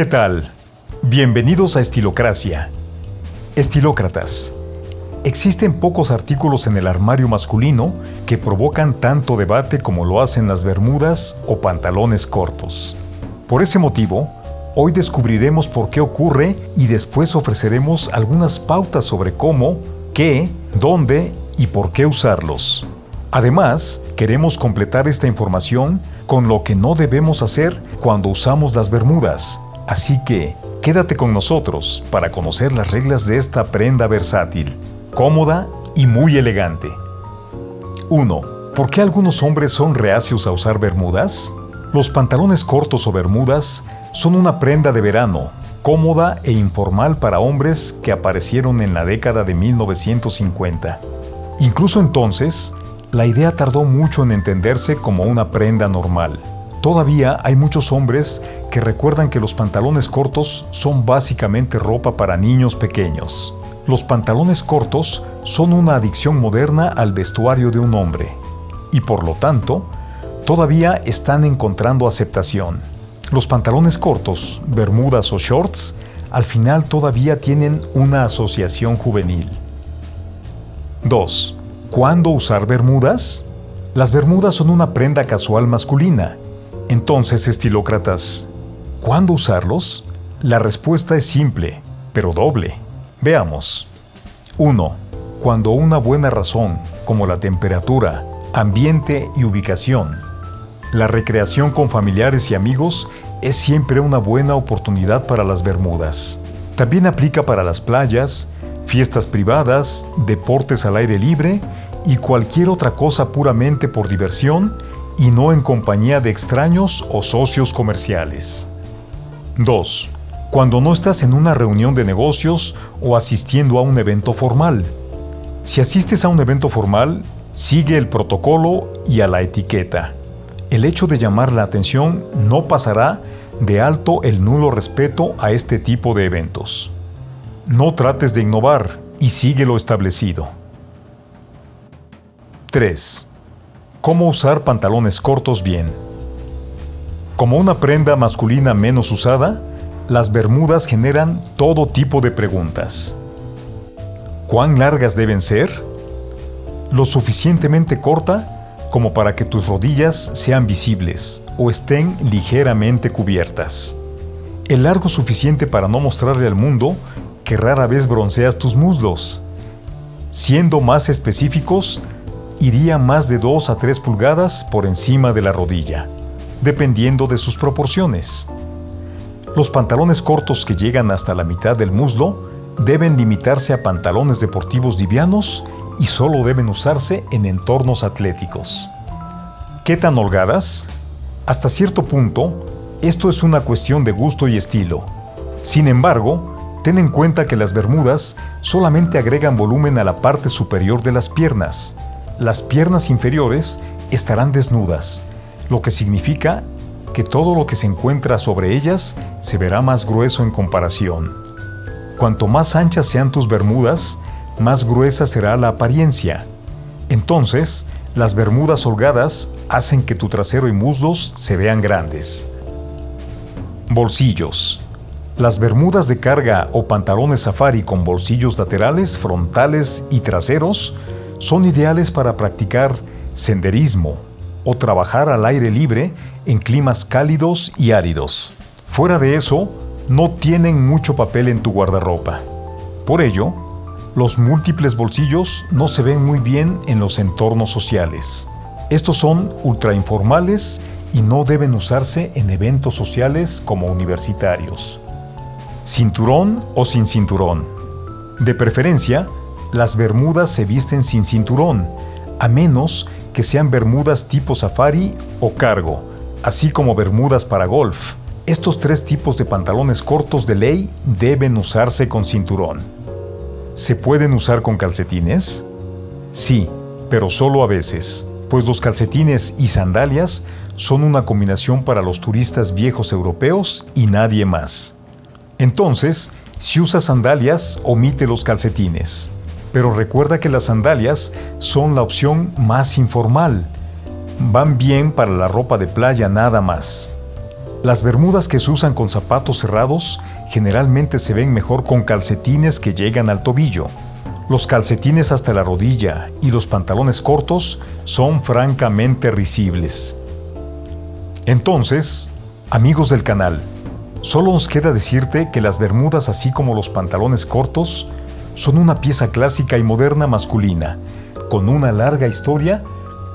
¿Qué tal? Bienvenidos a Estilocracia. Estilócratas. Existen pocos artículos en el armario masculino que provocan tanto debate como lo hacen las bermudas o pantalones cortos. Por ese motivo, hoy descubriremos por qué ocurre y después ofreceremos algunas pautas sobre cómo, qué, dónde y por qué usarlos. Además, queremos completar esta información con lo que no debemos hacer cuando usamos las bermudas. Así que, quédate con nosotros para conocer las reglas de esta prenda versátil cómoda y muy elegante. 1. ¿Por qué algunos hombres son reacios a usar bermudas? Los pantalones cortos o bermudas son una prenda de verano, cómoda e informal para hombres que aparecieron en la década de 1950. Incluso entonces, la idea tardó mucho en entenderse como una prenda normal. Todavía hay muchos hombres que recuerdan que los pantalones cortos son básicamente ropa para niños pequeños los pantalones cortos son una adicción moderna al vestuario de un hombre y por lo tanto todavía están encontrando aceptación. Los pantalones cortos, bermudas o shorts, al final todavía tienen una asociación juvenil. 2. ¿Cuándo usar bermudas? Las bermudas son una prenda casual masculina. Entonces, estilócratas, ¿cuándo usarlos? La respuesta es simple, pero doble. Veamos. 1. Cuando una buena razón, como la temperatura, ambiente y ubicación, la recreación con familiares y amigos es siempre una buena oportunidad para las Bermudas. También aplica para las playas, fiestas privadas, deportes al aire libre y cualquier otra cosa puramente por diversión y no en compañía de extraños o socios comerciales. 2 cuando no estás en una reunión de negocios o asistiendo a un evento formal. Si asistes a un evento formal, sigue el protocolo y a la etiqueta. El hecho de llamar la atención no pasará de alto el nulo respeto a este tipo de eventos. No trates de innovar y sigue lo establecido. 3. ¿Cómo usar pantalones cortos bien? Como una prenda masculina menos usada, las bermudas generan todo tipo de preguntas. ¿Cuán largas deben ser? Lo suficientemente corta como para que tus rodillas sean visibles o estén ligeramente cubiertas. El largo suficiente para no mostrarle al mundo que rara vez bronceas tus muslos. Siendo más específicos, iría más de 2 a 3 pulgadas por encima de la rodilla, dependiendo de sus proporciones. Los pantalones cortos que llegan hasta la mitad del muslo deben limitarse a pantalones deportivos livianos y solo deben usarse en entornos atléticos. ¿Qué tan holgadas? Hasta cierto punto, esto es una cuestión de gusto y estilo. Sin embargo, ten en cuenta que las bermudas solamente agregan volumen a la parte superior de las piernas. Las piernas inferiores estarán desnudas, lo que significa que todo lo que se encuentra sobre ellas se verá más grueso en comparación. Cuanto más anchas sean tus bermudas, más gruesa será la apariencia. Entonces, las bermudas holgadas hacen que tu trasero y muslos se vean grandes. Bolsillos. Las bermudas de carga o pantalones safari con bolsillos laterales, frontales y traseros son ideales para practicar senderismo, o trabajar al aire libre en climas cálidos y áridos. Fuera de eso, no tienen mucho papel en tu guardarropa. Por ello, los múltiples bolsillos no se ven muy bien en los entornos sociales. Estos son ultra informales y no deben usarse en eventos sociales como universitarios. Cinturón o sin cinturón. De preferencia, las bermudas se visten sin cinturón, a menos que sean bermudas tipo safari o cargo, así como bermudas para golf. Estos tres tipos de pantalones cortos de ley deben usarse con cinturón. ¿Se pueden usar con calcetines? Sí, pero solo a veces, pues los calcetines y sandalias son una combinación para los turistas viejos europeos y nadie más. Entonces, si usas sandalias, omite los calcetines pero recuerda que las sandalias son la opción más informal. Van bien para la ropa de playa nada más. Las bermudas que se usan con zapatos cerrados generalmente se ven mejor con calcetines que llegan al tobillo. Los calcetines hasta la rodilla y los pantalones cortos son francamente risibles. Entonces, amigos del canal, solo nos queda decirte que las bermudas así como los pantalones cortos son una pieza clásica y moderna masculina, con una larga historia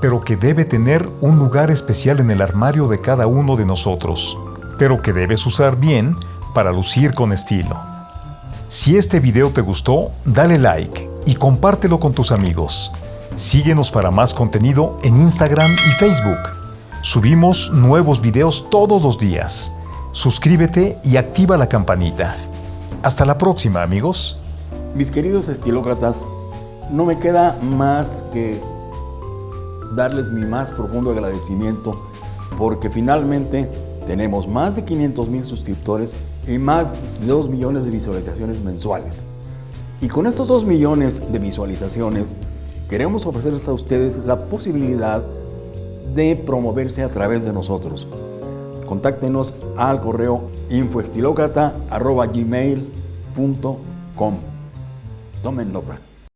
pero que debe tener un lugar especial en el armario de cada uno de nosotros, pero que debes usar bien para lucir con estilo. Si este video te gustó, dale like y compártelo con tus amigos. Síguenos para más contenido en Instagram y Facebook. Subimos nuevos videos todos los días. Suscríbete y activa la campanita. Hasta la próxima, amigos. Mis queridos estilócratas, no me queda más que darles mi más profundo agradecimiento porque finalmente tenemos más de 500 mil suscriptores y más de 2 millones de visualizaciones mensuales. Y con estos 2 millones de visualizaciones queremos ofrecerles a ustedes la posibilidad de promoverse a través de nosotros. Contáctenos al correo infoestilocrata.gmail.com Tomen nota.